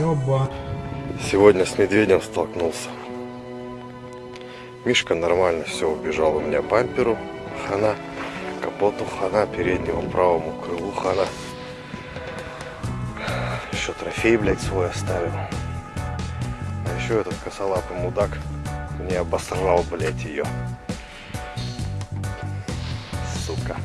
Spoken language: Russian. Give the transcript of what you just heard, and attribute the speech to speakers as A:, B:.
A: Ёба.
B: Сегодня с медведем столкнулся. Мишка нормально все убежал у меня бамперу. Хана. Капоту хана. Переднему правому крылу хана. Еще трофей, блядь, свой оставил. А еще этот косолапый мудак мне обосрал, блядь, ее. Сука.